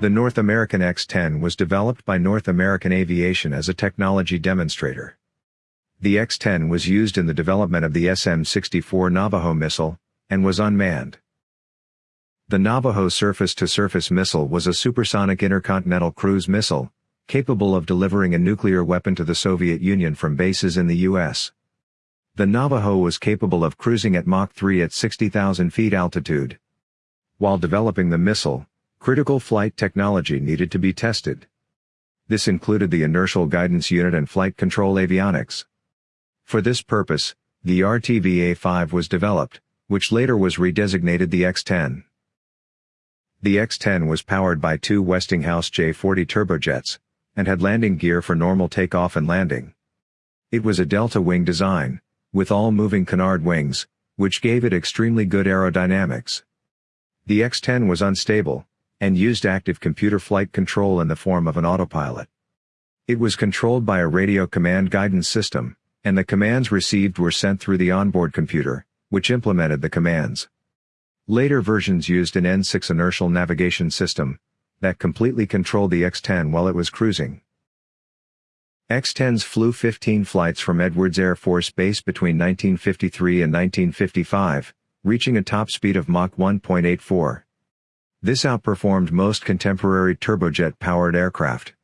The North American X-10 was developed by North American Aviation as a technology demonstrator. The X-10 was used in the development of the SM-64 Navajo missile, and was unmanned. The Navajo surface-to-surface missile was a supersonic intercontinental cruise missile, capable of delivering a nuclear weapon to the Soviet Union from bases in the U.S. The Navajo was capable of cruising at Mach 3 at 60,000 feet altitude. While developing the missile, critical flight technology needed to be tested. This included the inertial guidance unit and flight control avionics. For this purpose, the RTVA-5 was developed, which later was redesignated the X-10. The X-10 was powered by two Westinghouse J-40 turbojets, and had landing gear for normal takeoff and landing. It was a delta wing design, with all moving canard wings, which gave it extremely good aerodynamics. The X-10 was unstable, and used active computer flight control in the form of an autopilot. It was controlled by a radio command guidance system, and the commands received were sent through the onboard computer, which implemented the commands. Later versions used an N6 inertial navigation system, that completely controlled the X-10 while it was cruising. X-10s flew 15 flights from Edwards Air Force Base between 1953 and 1955, reaching a top speed of Mach 1.84. This outperformed most contemporary turbojet-powered aircraft.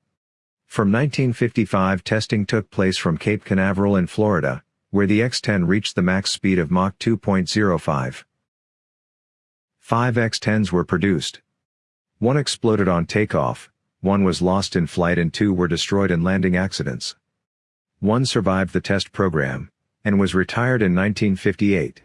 From 1955 testing took place from Cape Canaveral in Florida, where the X-10 reached the max speed of Mach 2.05. Five X-10s were produced. One exploded on takeoff, one was lost in flight and two were destroyed in landing accidents. One survived the test program, and was retired in 1958.